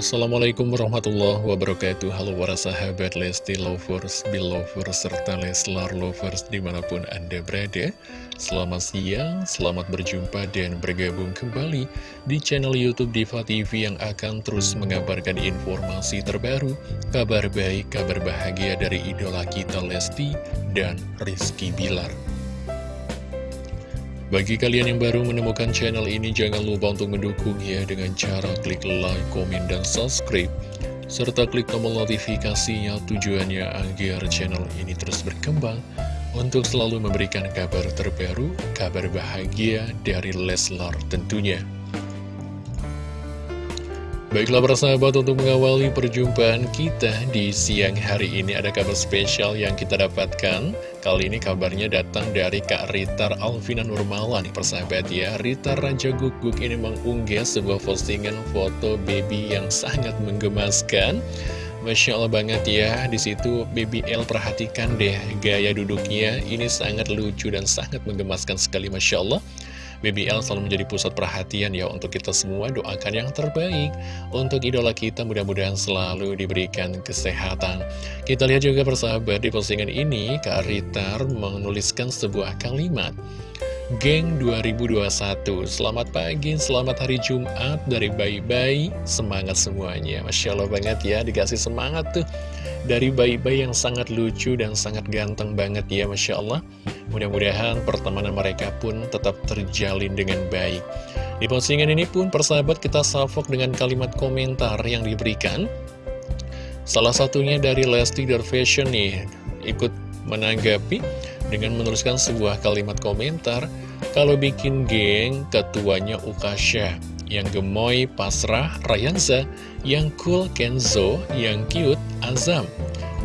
Assalamualaikum warahmatullahi wabarakatuh. Halo para sahabat Lesti Lovers, Belovers, serta Leslar Lovers di mana pun Anda berada. Selamat siang, selamat berjumpa dan bergabung kembali di channel Youtube Diva TV yang akan terus mengabarkan informasi terbaru Kabar baik, kabar bahagia dari idola kita Lesti dan Rizky Bilar bagi kalian yang baru menemukan channel ini, jangan lupa untuk mendukung ya dengan cara klik like, komen, dan subscribe. Serta klik tombol notifikasinya tujuannya agar channel ini terus berkembang untuk selalu memberikan kabar terbaru, kabar bahagia dari Leslar tentunya. Baiklah persahabat untuk mengawali perjumpaan kita di siang hari ini ada kabar spesial yang kita dapatkan. Kali ini kabarnya datang dari Kak Ritar Alvina Nurmala nih persahabat ya. Ritar Raja Guguk ini mengunggah sebuah postingan foto baby yang sangat menggemaskan. Masya Allah banget ya Di situ baby L perhatikan deh gaya duduknya. Ini sangat lucu dan sangat menggemaskan sekali Masya Allah BBL selalu menjadi pusat perhatian ya untuk kita semua. Doakan yang terbaik untuk idola kita. Mudah-mudahan selalu diberikan kesehatan. Kita lihat juga persahabat di postingan ini Kak Ritar menuliskan sebuah kalimat. Geng 2021 Selamat pagi, selamat hari Jumat Dari bayi-bayi, semangat semuanya. Masya Allah banget ya, dikasih semangat tuh. Dari bayi-bayi yang sangat lucu dan sangat ganteng banget ya Masya Allah Mudah-mudahan pertemanan mereka pun tetap terjalin dengan baik. Di postingan ini pun persahabat kita salvok dengan kalimat komentar yang diberikan. Salah satunya dari Lesti Dar Fashion nih Ikut menanggapi dengan menuliskan sebuah kalimat komentar kalau bikin geng ketuanya Ukasha yang gemoy Pasrah Rayanza yang cool Kenzo yang cute Azam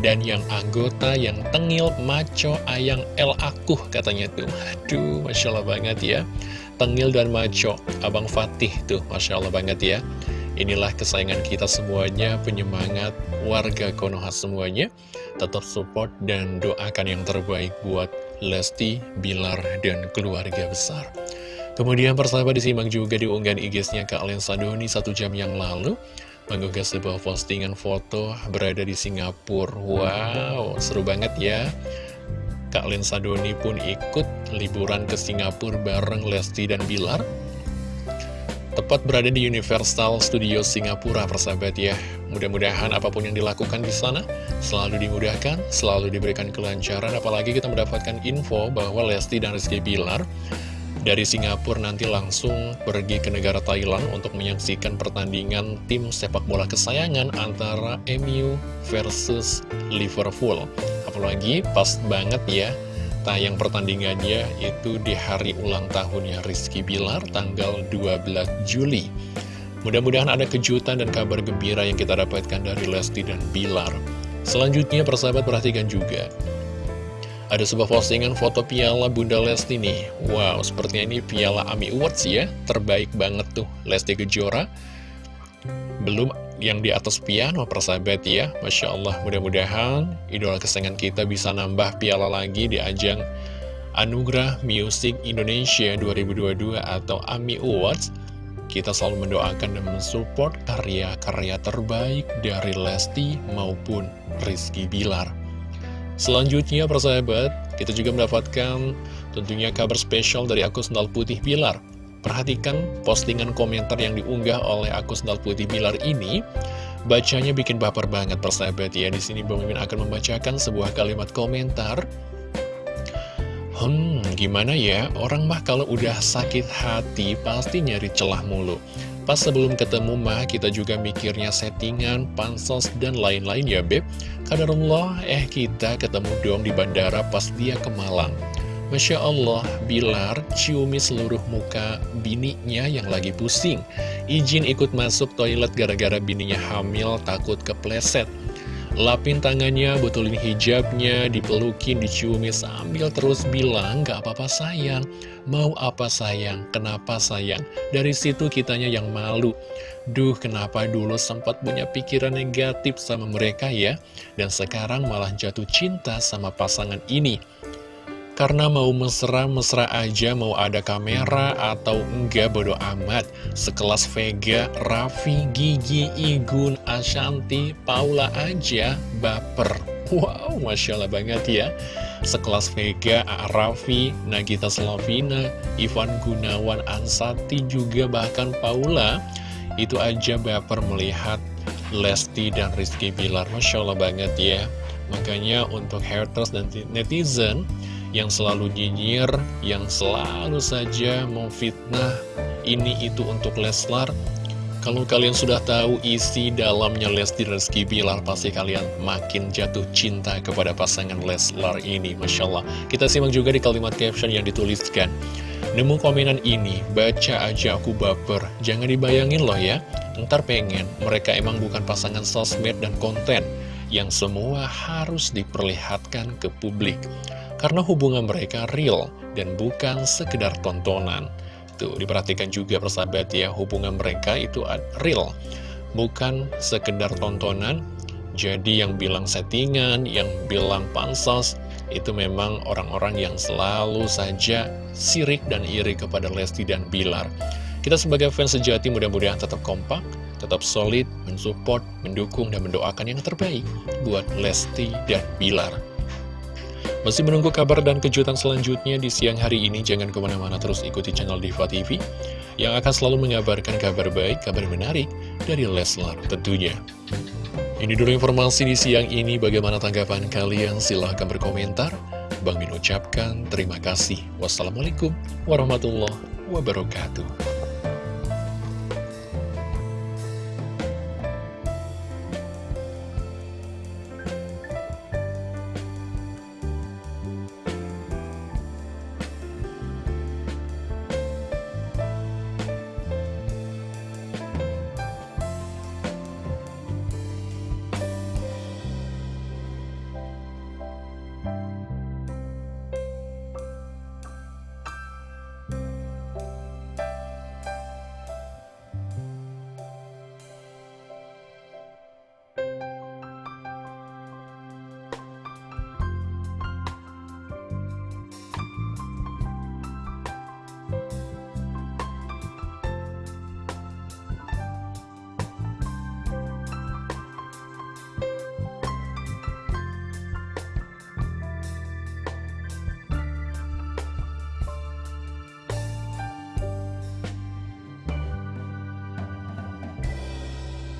dan yang anggota yang tengil maco ayang El Akuh katanya tuh. Aduh Masya Allah banget ya. Tengil dan maco. Abang Fatih tuh Masya Allah banget ya. Inilah kesayangan kita semuanya, penyemangat warga Konoha semuanya. Tetap support dan doakan yang terbaik buat Lesti, Bilar, dan keluarga besar. Kemudian persahabat disimak juga di unggahan IG-nya Kak Alen Sadoni satu jam yang lalu mengunggah sebuah postingan foto berada di Singapura. Wow, seru banget ya. Kak Len Sadoni pun ikut liburan ke Singapura bareng Lesti dan Bilar. Tepat berada di Universal Studio Singapura, persahabat ya. Mudah-mudahan apa pun yang dilakukan di sana selalu dimudahkan, selalu diberikan kelancaran. Apalagi kita mendapatkan info bahwa Lesti dan Rizky Bilar dari Singapura nanti langsung pergi ke negara Thailand untuk menyaksikan pertandingan tim sepak bola kesayangan antara MU versus Liverpool. Apalagi pas banget ya tayang pertandingannya itu di hari ulang tahunnya Rizky Bilar tanggal 12 Juli. Mudah-mudahan ada kejutan dan kabar gembira yang kita dapatkan dari Lesti dan Bilar. Selanjutnya persahabat perhatikan juga. Ada sebuah postingan foto piala Bunda Lesti nih. Wow, sepertinya ini piala AMI Awards ya. Terbaik banget tuh Lesti Kejora. Belum yang di atas piano persahabat ya Masya Allah mudah-mudahan idola kesayangan kita bisa nambah piala lagi di ajang Anugerah Music Indonesia 2022 atau AMI Awards kita selalu mendoakan dan mensupport karya-karya terbaik dari Lesti maupun Rizky Bilar selanjutnya persahabat kita juga mendapatkan tentunya kabar spesial dari akun Sendal Putih Bilar. Perhatikan postingan komentar yang diunggah oleh akun Sendal Putih Bilar ini. Bacanya bikin baper banget persahabat. Ya di sini Mimin akan membacakan sebuah kalimat komentar. Hmm, gimana ya? Orang mah kalau udah sakit hati pasti nyari celah mulu. Pas sebelum ketemu mah kita juga mikirnya settingan, pansos, dan lain-lain ya Beb Kadarullah, eh kita ketemu dong di bandara pas dia ke Malang Masya Allah, Bilar ciumi seluruh muka bininya yang lagi pusing. Izin ikut masuk toilet gara-gara bininya hamil, takut kepleset. Lapin tangannya, betulin hijabnya, dipelukin, diciumi sambil terus bilang, Gak apa-apa sayang, mau apa sayang, kenapa sayang. Dari situ kitanya yang malu. Duh, kenapa dulu sempat punya pikiran negatif sama mereka ya, dan sekarang malah jatuh cinta sama pasangan ini. Karena mau mesra-mesra aja, mau ada kamera atau enggak bodo amat. Sekelas Vega, Raffi, Gigi, Igun, Ashanti, Paula aja baper. Wow, Masya Allah banget ya. Sekelas Vega, Raffi, Nagita Slavina, Ivan Gunawan, Ansati juga bahkan Paula. Itu aja baper melihat Lesti dan Rizky Bilar. Masya Allah banget ya. Makanya untuk haters dan netizen yang selalu nyinyir, yang selalu saja memfitnah ini itu untuk Leslar. Kalau kalian sudah tahu isi dalamnya Lesti Rizky Bilar, pasti kalian makin jatuh cinta kepada pasangan Leslar ini. Masya Allah. Kita simak juga di kalimat caption yang dituliskan. Nemu komenan ini, baca aja aku baper. Jangan dibayangin loh ya, ntar pengen mereka emang bukan pasangan sosmed dan konten yang semua harus diperlihatkan ke publik. Karena hubungan mereka real dan bukan sekedar tontonan. Tuh, diperhatikan juga persahabat ya, hubungan mereka itu real. Bukan sekedar tontonan, jadi yang bilang settingan, yang bilang pansos, itu memang orang-orang yang selalu saja sirik dan iri kepada Lesti dan Bilar. Kita sebagai fans sejati mudah-mudahan tetap kompak, tetap solid, mensupport, mendukung, dan mendoakan yang terbaik buat Lesti dan Bilar. Masih menunggu kabar dan kejutan selanjutnya di siang hari ini, jangan ke mana-mana terus ikuti channel Diva TV, yang akan selalu mengabarkan kabar baik, kabar menarik dari Leslar tentunya. Ini dulu informasi di siang ini, bagaimana tanggapan kalian? Silahkan berkomentar. Bang Min ucapkan terima kasih. Wassalamualaikum warahmatullahi wabarakatuh.